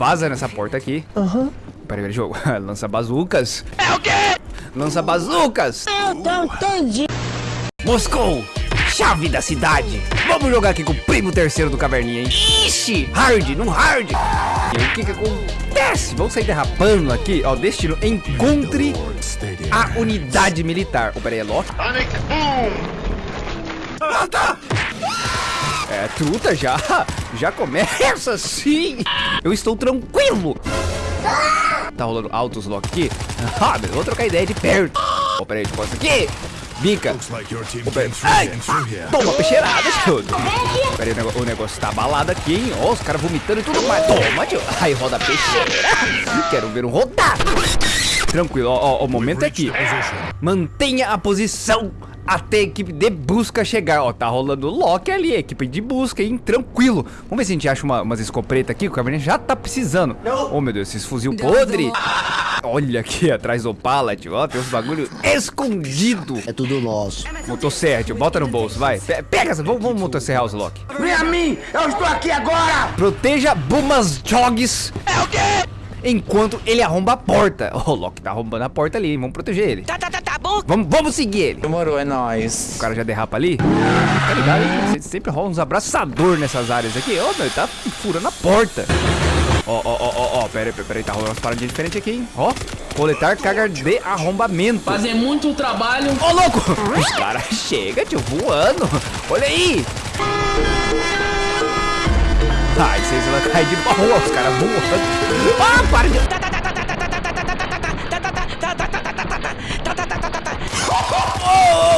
vaza nessa porta aqui. Aham. Uhum. Peraí, peraí, jogo. Lança bazucas. É o quê? Lança bazucas. Eu não entendi. Moscou, chave da cidade. Vamos jogar aqui com o primo terceiro do Caverninha, hein? Ixi, hard, não hard. E aí, o que que acontece? Vamos sair derrapando aqui. Ó, destino, encontre a unidade militar. Oh, peraí, é Loki? Panic, boom! É, truta já. Já começa assim. Eu estou tranquilo. Tá rolando altos Loki aqui. Ah, mas vou trocar ideia de perto. Ó, oh, peraí, deixa eu aqui. Bica. Ai, toma peixeirada, tio. Pera aí, o negócio tá abalado aqui, hein? Ó, os caras vomitando e tudo mais. Toma, tio. Aí roda a peixeira. Quero ver um rodar. Tranquilo, ó, ó, o momento é aqui. Mantenha a posição até a equipe de busca chegar. Ó, tá rolando o Loki ali, equipe de busca, hein? Tranquilo. Vamos ver se a gente acha uma, umas escopetas aqui, que o Caverninha já tá precisando. Oh, meu Deus, esses fuzil podre. Olha aqui atrás do pallet, ó, tem uns bagulho escondido. É tudo nosso. Motosserra, tio, bota no bolso, vai. pega essa, vamos, vamos motosserrar os Loki. Vem a mim, eu estou aqui agora. Proteja Bumas Jogs. É o quê? Enquanto ele arromba a porta. O oh, Loki tá arrombando a porta ali, hein? Vamos proteger ele. Tá, tá, tá, Vamos, vamos seguir ele. Demorou, é nóis. O cara já derrapa ali. Tá ligado, hein? Sempre rola uns abraçador nessas áreas aqui. Ó, oh, meu, ele tá furando a porta. Ó, ó, ó, ó, ó, pera aí, pera aí, tá rolando umas paradinhas diferentes aqui, hein? Ó, coletar carga de arrombamento. Fazer muito trabalho. Ó, louco! Os caras chegam, tio, voando. Olha aí. Ai, vocês vão cair de boa, os caras voando. Ah, para de...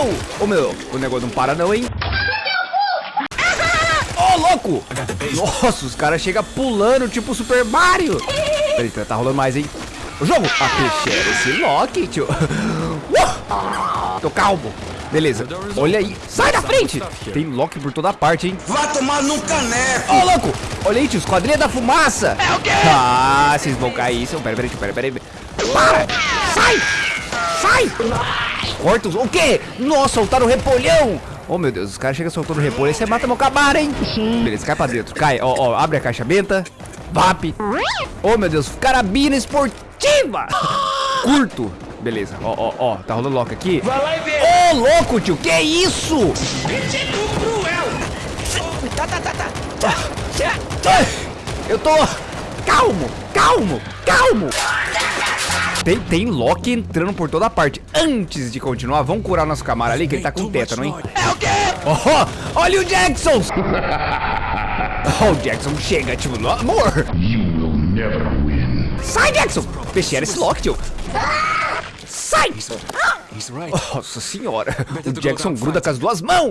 Oh, oh, oh, meu, o negócio não para não, hein? Ô, oh, louco! Nossa, os caras chegam pulando, tipo Super Mario. Peraí, tá rolando mais, hein? O jogo! A peixeira, esse Loki, tio. Uh! Tô calmo. Beleza, olha aí. Sai da frente! Tem Loki por toda parte, hein? Vai tomar num caneco! Ô, oh, louco! Olha aí, tio, esquadrilha da fumaça! É o quê? Ah, vocês vão cair. Pera, pera, pera, pera, pera. Para! Sai! Sai! Corta os... O quê? Nossa, soltaram o repolhão! Oh, meu Deus, os caras chegam soltando repolho. Aí você mata meu cabar, hein? Sim. Beleza, cai pra dentro. Cai, ó, ó, abre a caixa benta. VAP. Oh, meu Deus, carabina esportiva. Curto. Beleza, ó, ó, ó, tá rolando lock aqui. Vai lá e vê. Ô, oh, louco, tio, que é isso? Cruel. Tá, tá, tá, tá. Eu tô... Calmo, calmo, calmo. Tem, tem Loki entrando por toda parte. Antes de continuar, vamos curar nosso camarada ali, que ele tá com tétano, hein? É o quê? Oh, olha o Jackson! oh, Jackson, chega, tipo, no amor! Sai, Jackson! Peixeira esse Loki, tio! Sai! Nossa senhora! O Jackson gruda com as duas mãos!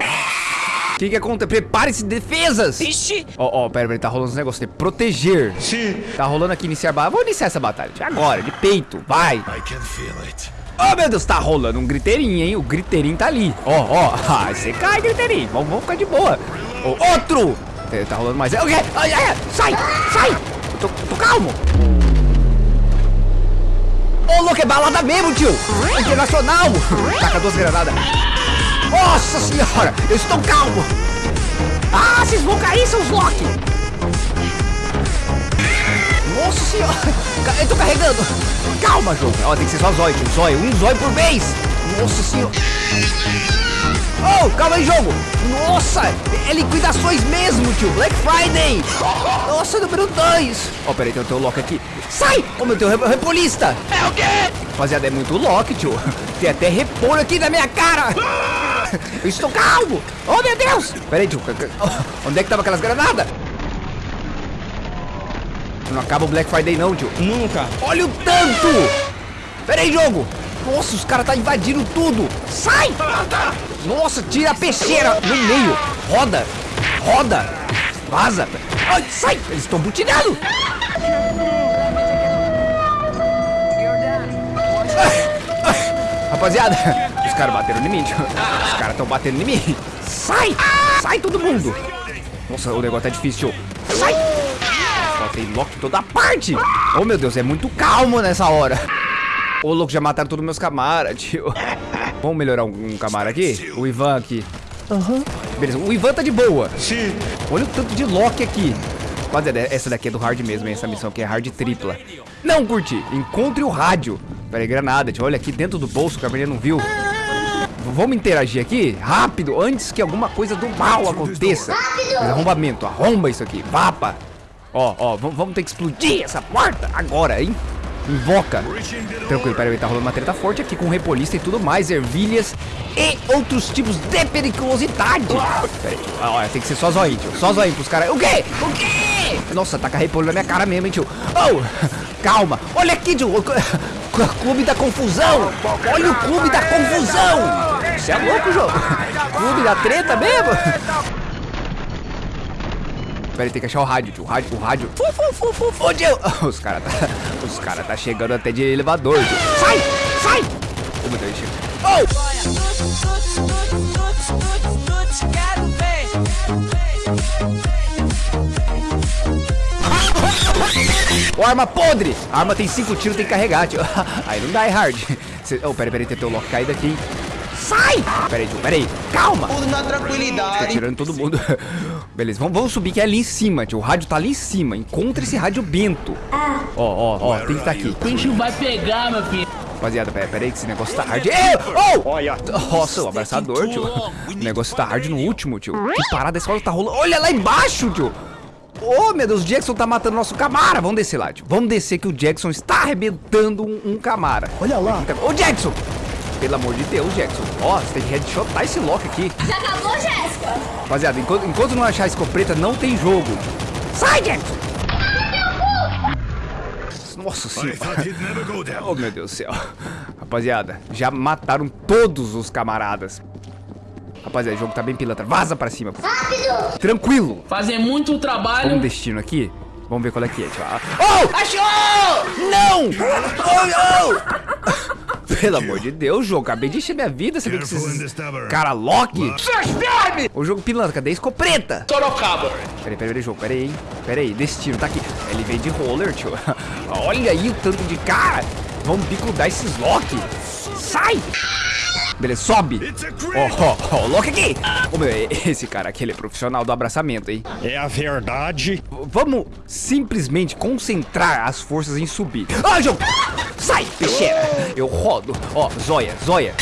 Que que acontece? Prepare-se, defesas! Ixi! Ó, ó, pera, pera, tá rolando uns negócios de proteger. Sim. Tá rolando aqui iniciar batalha. Vou iniciar essa batalha. Agora, de peito. Vai. I can feel it. Oh, meu Deus, tá rolando um griteirinho, hein? O griteirinho tá ali. Ó, ó. Ah, você cai, griteirinho. Vamos, vamos ficar de boa. Oh, outro! É, tá rolando mais. O quê? Ai, ai, sai! Sai! Eu tô, tô calmo. Ô, oh, louco, é balada mesmo, tio! Internacional! Taca duas granadas. Nossa senhora, eu estou calmo. Ah, vocês vão cair, seus Loki. Nossa senhora, eu tô carregando. Calma, jogo. Ó, tem que ser só zóio, tio. Zóio, um zóio por vez. Nossa senhora. Oh, calma aí, jogo. Nossa, é liquidações mesmo, tio. Black Friday. Nossa, número 2. Ó, oh, peraí, tem o teu Loki aqui. Sai! Ô, oh, meu Deus, repolista. É o quê? Rapaziada, é muito Loki, tio. Tem até repolho aqui na minha cara. Eu estou calmo. Oh, meu Deus. Peraí, tio. Onde é que tava aquelas granadas? Não acaba o Black Friday não, tio. Nunca. Olha o tanto. Peraí, jogo. Nossa, os caras tá invadindo tudo. Sai. Nossa, tira a peixeira no meio. Roda. Roda. Vaza. Ai, sai. Eles estão butinando. Rapaziada, os caras bateram em mim. Os caras estão batendo em mim. Sai! Sai todo mundo! Nossa, o negócio tá difícil. Sai! Só tem Loki toda parte. Oh, meu Deus, é muito calmo nessa hora. Ô, oh, louco, já mataram todos meus camaras, tio. Vamos melhorar um, um camara aqui? O Ivan aqui. Aham. Uhum. Beleza, o Ivan tá de boa. Sim. Olha o tanto de Loki aqui. Rapaziada, essa daqui é do hard mesmo, hein? Essa missão aqui é hard tripla. Não curti. Encontre o rádio. Pera aí, granada, tio. Olha aqui dentro do bolso que a menina não viu. Vamos interagir aqui rápido, antes que alguma coisa do mal aconteça. Arrombamento, arromba isso aqui. Vapa. Ó, ó, vamos, ter que explodir essa porta agora, hein? Invoca. Tranquilo, peraí, tá rolando uma treta forte aqui com repolista e tudo mais, ervilhas e outros tipos de periculosidade. Peraí. Ah, ó, tem que ser só zoinho, tio. Só zoinho pros caras. O quê? O quê? Nossa, taca repolho na minha cara mesmo, hein, tio. Oh, calma. Olha aqui, tio. Clube da confusão. Olha o clube da confusão. Você é louco, jogo. Clube da treta mesmo. Peraí, tem que achar o rádio, tio. O rádio, o rádio. Fu, fu, fu, fu, fu, tio. Os caras tá, os cara tá chegando até de elevador, tio. Sai, sai. Oh, meu Deus, chega. Oh! Ó, arma podre! A arma tem cinco tiros, tem que carregar, tio. Aí não dá, é hard. Cê... Oh, peraí, peraí, tem teu lock caído aqui, hein? Sai! Peraí, tio, peraí. Calma! Tudo na Tô tranquilidade. tirando todo mundo. Beleza, vamos, vamos subir que é ali em cima, tio. O rádio tá ali em cima. Encontra esse rádio bento. Ó, ó, ó, tem que estar aqui. O bicho vai pegar, meu filho. Rapaziada, pera, pera aí que esse negócio tá hard. Ei, oh! Nossa, o abraçador, tio. O negócio tá hard no último, tio. Que parada essa hora tá rolando. Olha lá embaixo, tio. Oh, meu Deus, o Jackson tá matando nosso Camara. Vamos descer lá, tio. Vamos descer que o Jackson está arrebentando um, um Camara. Olha lá. Ô, Jackson! Pelo amor de Deus, Jackson. Ó, você tem que headshotar esse lock aqui. Já acabou, Jéssica? Rapaziada, enquanto, enquanto não achar a escopeta, não tem jogo. Sai, Jackson! Nossa senhora. Oh, meu Deus do céu. Rapaziada, já mataram todos os camaradas. Rapaziada, o jogo tá bem pilantra. Vaza pra cima. Rápido! Tranquilo. Fazer muito Vamos trabalho. destino aqui. Vamos ver qual é que é, tio. Ah, Oh! Achou! Não! Oh, não! Pelo amor de Deus, jogo. Acabei de encher minha vida. Você vê que esses... Cara, Loki. O jogo pilantra. Cadê a escopeta? Sorocaba. Peraí, peraí, peraí, jogo. Peraí, hein? Peraí, destino, tá aqui. Ele veio de roller, tio. Olha aí o tanto de cara. Vamos bicudar esses Loki. Sai! Beleza, sobe. Ó, ó, ó, o Loki aqui. Ô, meu, esse cara aqui, ele é profissional do abraçamento, hein? É a verdade. V- Vamos simplesmente concentrar as forças em subir. Ah, jogo! Sai, peixeira! Eu rodo. Ó, zóia, zóia.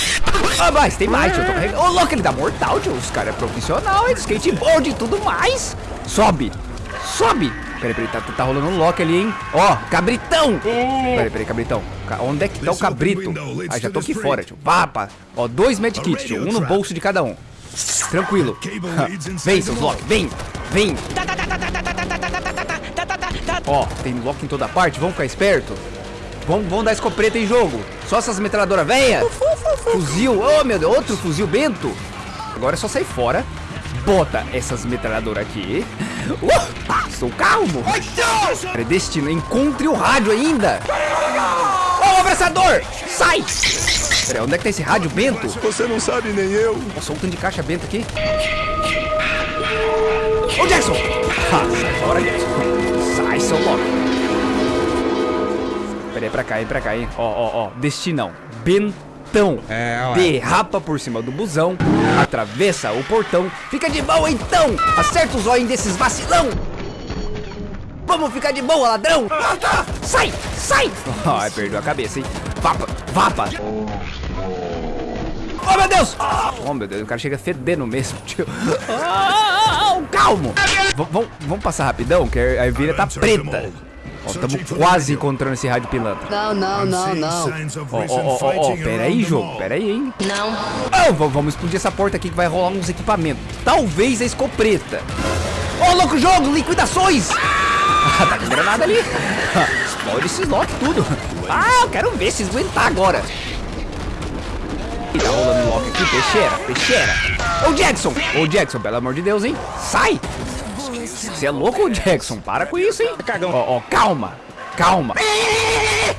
Ah, mas tem mais, tio. Ô, louco, ele dá mortal, tio. Os caras é profissional, é de skateboard e tudo mais. Sobe. Sobe. Peraí, peraí, tá, tá rolando um lock ali, hein? Ó, cabritão. Peraí, peraí, cabritão. Ca- Onde é que tá o cabrito? Ah, já tô aqui fora, tio. Papa. Ó, dois medkits, tio. Um no bolso de cada um. Tranquilo. Vem, seus Loki, vem. Vem. Ó, tem Loki em toda parte, vamos ficar esperto. Vamos, vamos dar escopeta em jogo. Só essas metralhadoras velhas. Fuzil, oh meu Deus, outro fuzil bento. Agora é só sair fora. Bota essas metralhadoras aqui. Uh, estou calmo. Predestino, encontre o rádio ainda. Ó, o abraçador, sai. Peraí, onde é que tá esse rádio bento? Você não sabe nem eu. Nossa, um tanto de caixa bento aqui. Ô, Jackson! Ah, sai fora, Jackson. Sai, seu louco. Pera aí, pra cá, hein, pra cá, hein. Ó, ó, ó. Destinão. Bentão. É, ué. Derrapa por cima do busão. Atravessa o portão. Fica de boa, então. Acerta os olhos desses vacilão. Vamos ficar de boa, ladrão. Sai, sai. Ai, perdeu a cabeça, hein. Vapa, vapa. Oh, meu Deus! Oh, meu Deus, o cara chega fedendo mesmo, tio. Ah, calmo! Vamos passar rapidão, que a ervilha tá preta. Ó, tamo quase encontrando esse rádio pilantra. Não, não, não, não. Ó, ó, ó, ó, ó, pera aí, jogo, pera aí, hein? Não. Oh, vamos explodir essa porta aqui que vai rolar uns equipamentos. Talvez a escopeta. Ô, louco jogo, liquidações! Ah, tá com granada ali. Explode esses lock tudo. Ah, eu quero ver se aguentar agora. Tá rolando lock aqui, peixeira, peixeira. Ô, Jackson! Ô, Jackson, pelo amor de Deus, hein? Sai! Você é louco, Jackson? Para com isso, hein? Ó, ó, calma, calma.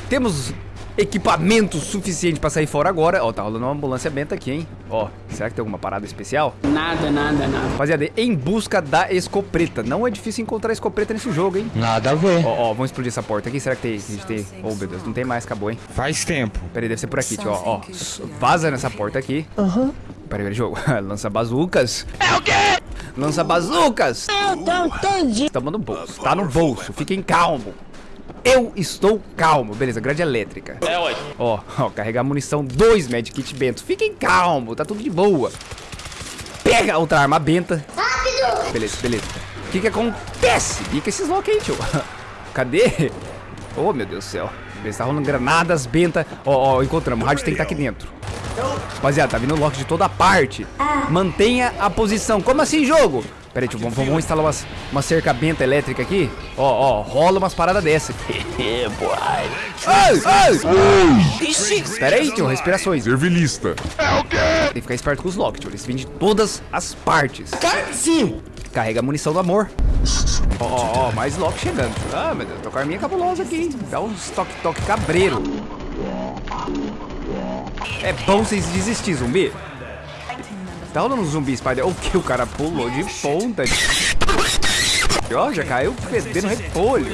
Temos equipamento suficiente pra sair fora agora. Ó, tá rolando uma ambulância benta aqui, hein? Ó, será que tem alguma parada especial? Nada, nada, nada. Rapaziada, em busca da escopeta. Não é difícil encontrar escopeta nesse jogo, hein? Nada a ver. Ó, ó, vamos explodir essa porta aqui. Será que tem? A gente tem. Oh, meu Deus, não tem mais, acabou, hein? Faz tempo. Peraí, deve ser por aqui, tio. Ó, ó. Vaza nessa porta aqui. Aham. Peraí, peraí, jogo. Lança bazucas. É o quê? Lança bazucas. Eu não entendi. Estamos no bolso. Tá no bolso. Fiquem calmo. Eu estou calmo. Beleza, grade elétrica. É, ué. Ó, ó, carregar munição, dois medkit bento. Fiquem calmo, tá tudo de boa. Pega outra arma benta. Rápido. Beleza, beleza. O que que acontece? Pica esses lock aí, tio. Cadê? Oh, meu Deus do céu. Beleza, tá rolando granadas, benta. Ó, ó, encontramos. O rádio tem que estar aqui dentro. Rapaziada, tá vindo lock de toda parte. Mantenha a posição. Como assim, jogo? Pera aí, tio, vamos, vamos instalar umas, uma cerca benta elétrica aqui. Ó, ó, rola umas paradas dessa. Ai, ai. Espera aí, tio, respirações. Servilista. Tem que ficar esperto com os lock, tio. Eles vêm de todas as partes. Sim. Carrega a munição do amor. Ó, ó, ó, mais lock chegando. Ah, meu Deus, tô com a arminha cabulosa aqui, hein? Dá uns toque-toque cabreiro. É bom vocês desistir, zumbi. Tá rolando um zumbi, Spider. O que? O cara pulou de ponta. Ó, já caiu fedendo repolho.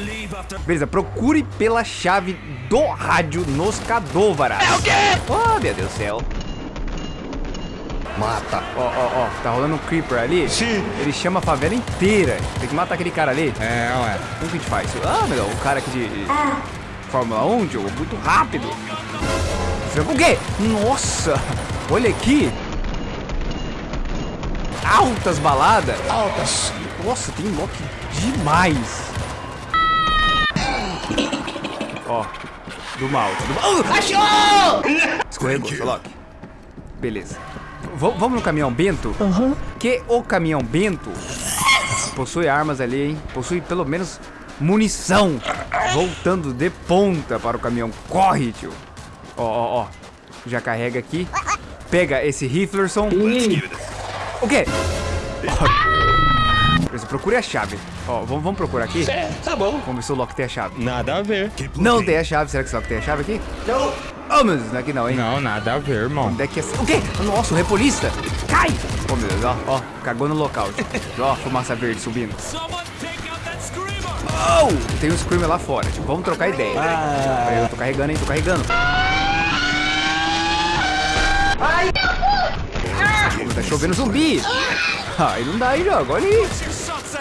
Beleza, procure pela chave do rádio nos cadôvaras. É o quê? Oh, meu Deus do céu. Mata. Ó, ó, ó, tá rolando um creeper ali. Sim. Ele chama a favela inteira. Tem que matar aquele cara ali. É, ué. Como que a gente faz? Ah, meu Deus, o cara aqui de Fórmula 1, Diogo, muito rápido. O quê? Nossa, olha aqui. Altas baladas. Altas. Nossa, tem lock demais. Ó, do mal, do mal. Uh, achou! Escorregou, seu Loki. Beleza. V vamos no caminhão Bento? Que o caminhão Bento possui armas ali, hein? Possui pelo menos munição. Voltando de ponta para o caminhão. Corre, tio. Ó, ó, ó. Já carrega aqui. Pega esse Riflerson. O quê? Beleza, procure a chave. Ó, vamos, vamos procurar aqui? É, tá bom. Vamos ver se o Loki tem a chave. Nada a ver. Não tem a chave. Será que esse Loki tem a chave aqui? Não. Oh, meu Deus, não é aqui não, hein? Não, nada a ver, irmão. Onde é que é? O quê? Nossa, o repolista! Cai! Oh, meu Deus, ó, ó, cagou no local. Ó, fumaça verde subindo. Oh! Tem um Screamer lá fora, tipo, vamos trocar ideia. Peraí, eu tô carregando, hein, tô carregando. Pô, Tá chovendo zumbi! Ai, não dá aí, jogo, olha aí!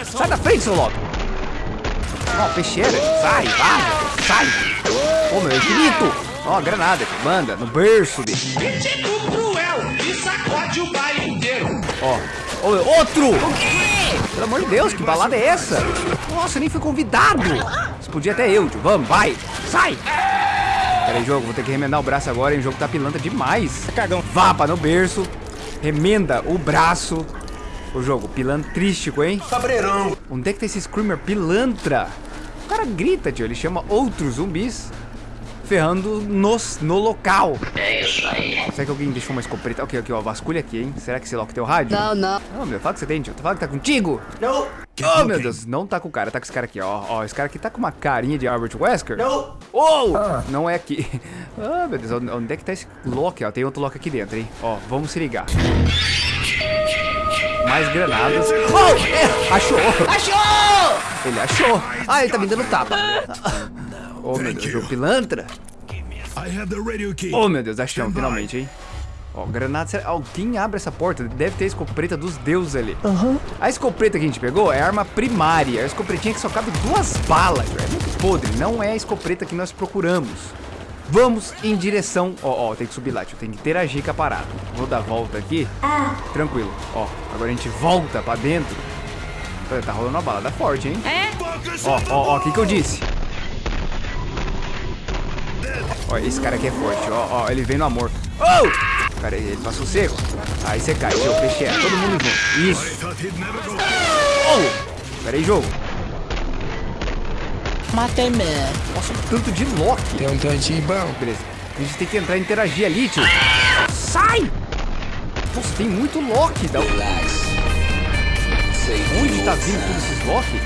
Sai da frente, seu Loki! Ó, peixeira, sai, vai, sai! Ô, meu, é infinito! Ó, granada, tio, manda, no berço dele. Tipo cruel e sacode o baile inteiro. Ó, meu, outro! O quê? Pelo amor de Deus, que balada é essa? Nossa, eu nem fui convidado. Explodir até eu, tio. Vamos, vai. Sai. Pera aí, jogo. Vou ter que remendar o braço agora, hein? O jogo tá pilantra demais. Cagão. Vapa no berço. Remenda o braço. O jogo, pilantrístico, hein? Cabreirão. Onde é que tá esse Screamer pilantra? O cara grita, tio. Ele chama outros zumbis ferrando nos, no local. É isso aí. Será que alguém deixou uma escopeta? Ok, ok, ó. Vasculha aqui, hein? Será que esse Loki tem o rádio? Não, não. Não, meu, fala que você tem, tio. Fala que tá contigo. Não. Oh, meu Deus, não tá com o cara, tá com esse cara aqui, ó. Ó, esse cara aqui tá com uma carinha de Albert Wesker. Não. Oh! Não é aqui. Ah, meu Deus, onde onde é que tá esse Loki? Ó, tem outro Loki aqui dentro, hein? Ó, vamos se ligar. Mais granadas. Oh! É, achou! Achou! Ele achou. Ah, ele tá me dando tapa. Oh, meu Deus, o pilantra. Oh, meu Deus, achamos finalmente, hein? Ó, granada. será- Alguém abre essa porta? Deve ter a escopeta dos deuses ali. A escopeta que a gente pegou é a arma primária. É a escopetinha que só cabe duas balas. É muito podre. Não é a escopeta que nós procuramos. Vamos em direção. Ó, ó, tem que subir lá, tio. Tem que interagir com a parada. Vou dar a volta aqui. Tranquilo. Ó, agora a gente volta pra dentro. Tá rolando uma balada forte, hein? É? Ó, ó, ó, o que que eu disse? Ó, esse cara aqui é forte, ó, ó, ele vem no amor. Oh! Cara, ele passou seco. Aí você cai, seu peixe é. Todo mundo junto. Isso. Oh! Pera aí, jogo. Matei mesmo. Nossa, um tanto de Loki. Tem um tantinho bom. Beleza. A gente tem que entrar e interagir ali, tio. Sai! Nossa, tem muito Loki. Da... Onde tá vindo todos esses Loki?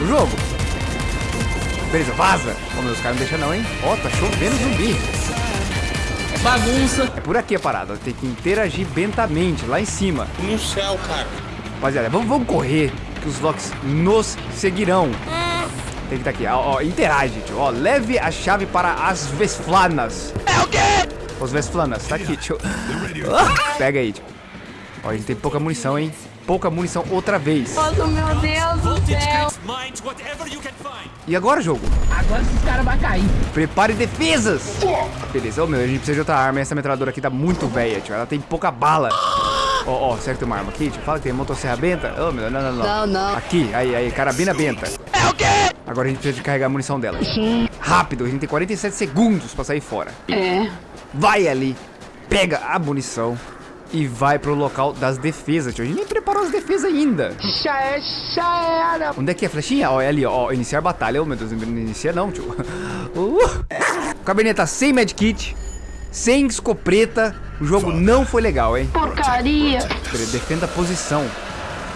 O jogo. Beleza, vaza. Ô, meus caras não deixam não, hein? Ó, tá chovendo zumbi. É bagunça. É por aqui a parada. Tem que interagir bentamente, lá em cima. No céu, cara. Rapaziada, vamos, vamos correr, que os Locks nos seguirão. Tem que estar aqui, ó, ó, interage, tio. Ó, leve a chave para as Vesflanas. É o quê? Os Vesflanas, tá aqui, tio. Pega aí, tio. Ó, a gente tem pouca munição, hein? Pouca munição outra vez. Nossa, meu Deus do céu. E agora, jogo? Agora esses caras vão cair. Prepare defesas! Beleza, ô meu, a gente precisa de outra arma. Essa metralhadora aqui tá muito velha, tio. Ela tem pouca bala. Ó, ó, será que tem uma arma aqui, tio? Fala que tem motosserra benta. Ô meu, não, não, não. Não, não. Aqui, aí, aí, carabina benta. É o quê? Agora a gente precisa de carregar a munição dela. Rápido, a gente tem 47 segundos pra sair fora. É. Vai ali, pega a munição e vai pro local das defesas, tio. A gente nem preparou as defesas ainda. Já é, já era. Onde é que é a flechinha? Ó, é ali, ó. Iniciar batalha. Ô, meu Deus, não inicia não, tio. Uh. O cabernet tá sem medkit, sem escopeta. O jogo não foi legal, hein? Porcaria. Defenda a posição.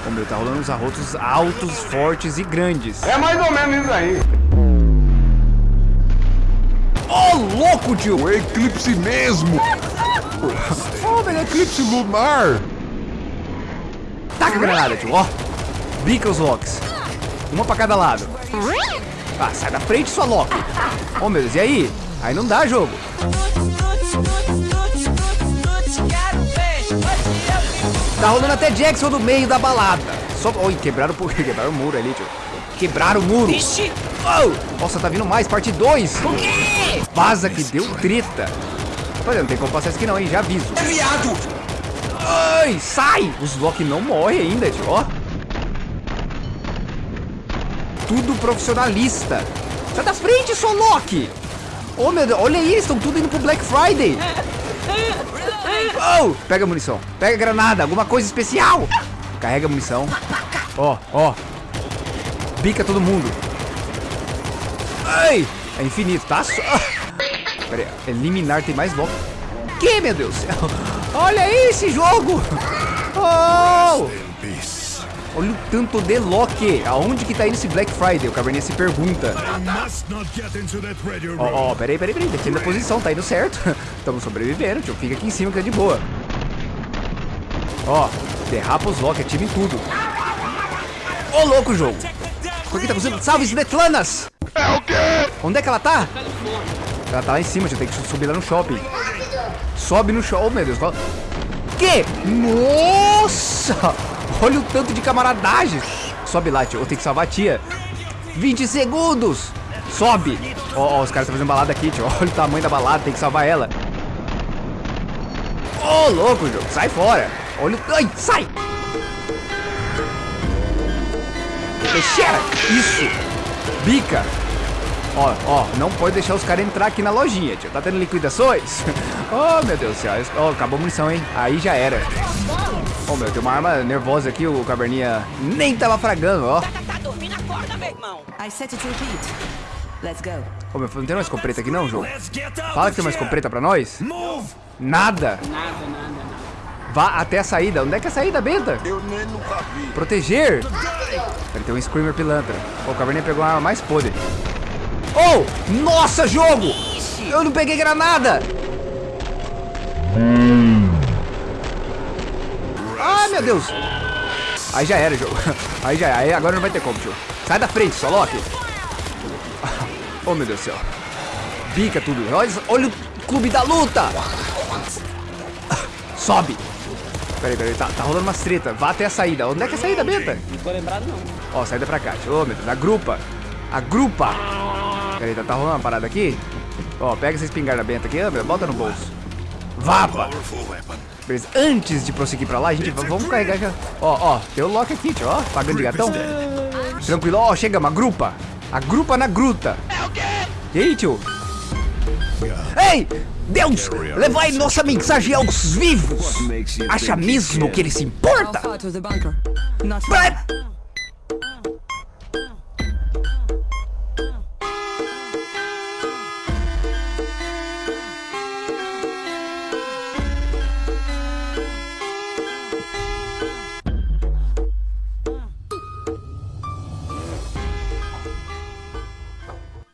Ô, meu, tá rolando uns arrotos altos, fortes e grandes. É mais ou menos isso aí. Ô, louco, tio! O eclipse mesmo. Oh, eclipse lunar. Taca a granada, tio, ó. Bica os locks. Uma pra cada lado. Ah, sai da frente, sua Loki. Ô, meu Deus, e aí? Aí não dá jogo. Tá rolando até Jackson no meio da balada. Só... Oi, quebraram, o- quebraram o muro ali, tio. Quebraram o muro. Oh! Nossa, tá vindo mais, parte 2. O quê? Vaza que deu treta. Rapaziada, não tem como passar isso aqui não, hein? Já aviso. É viado! Ai, sai! Os Loki não morrem ainda, tio, ó. Tudo profissionalista. Sai da frente, sua Loki! Oh, meu Deus, olha aí, eles estão tudo indo pro Black Friday. Oh, pega a munição. Pega a granada, alguma coisa especial. Carrega a munição. Ó, ó. Bica todo mundo. Ai, é infinito, tá? Pera aí, eliminar tem mais Loki. Que, meu Deus do céu? Olha aí esse jogo! Oh! Olha o tanto de Loki. Aonde que tá indo esse Black Friday? O Caverninha se pergunta. Ó, ó, peraí, peraí, peraí. Defenda a posição, tá indo certo. Estamos sobrevivendo, tio. Fica aqui em cima que é de boa. Ó, derrapa os Loki, ativa em tudo. Ô, louco, jogo. O que tá acontecendo? Salve, Svetlanas! É o quê? Onde é que ela tá? Ela tá lá em cima, tio. Tem que subir lá no shopping. Sobe no shopping. Oh, meu Deus. Que? Nossa! Olha o tanto de camaradagem. Sobe lá, tio. Eu tenho que salvar a tia. 20 segundos. Sobe. Ó, ó, os caras estão fazendo balada aqui, tio. Olha o tamanho da balada. Tem que salvar ela. Ô, louco, jogo. Sai fora. Olha o... Ai, sai. Isso. Bica. Ó, ó, não pode deixar os caras entrar aqui na lojinha, tio. Tá tendo liquidações? Oh, meu Deus do céu. Ó, acabou a munição, hein? Aí já era. Ô, meu, tem uma arma nervosa aqui. O caverninha nem tava fragando, ó. Tá dormindo, acorda, meu irmão. I set it to repeat. Let's go. Ô, meu, não tem mais escopeta aqui não, jogo? Fala que tem uma escopeta pra nós. Nada. Nada, nada, nada. Vá até a saída. Onde é que é a saída, Benta? Eu nem nunca vi. Proteger. Ele tem um Screamer pilantra. Ô, o caverninha pegou a arma mais podre. Oh, nossa, jogo! Eu não peguei granada! Ai, meu Deus! Aí já era, jogo. Aí já era. Aí agora não vai ter como, tio. Sai da frente, só Loki. Oh, meu Deus do céu. Bica tudo. Olha, olha o clube da luta! Sobe! Peraí, peraí, tá, tá rolando umas treta. Vá até a saída. Onde é que é a saída, Benta? Não tô lembrado, não. Ó, saída pra cá. tio. Ô, meu Deus, agrupa. Agrupa. Peraí, tá, tá rolando uma parada aqui? Ó, pega essa espingarda benta aqui, meu, bota no bolso. Vapa. Beleza, antes de prosseguir pra lá, a gente va- vamos carregar já. Ó, ó, tem o Loki aqui, tio, ó, pagando de gatão. Tranquilo, ó, chegamos, agrupa. Agrupa na gruta. E aí, tio? Ei! Deus! Levai nossa mensagem aos vivos! Acha mesmo que ele se importa? Pra-.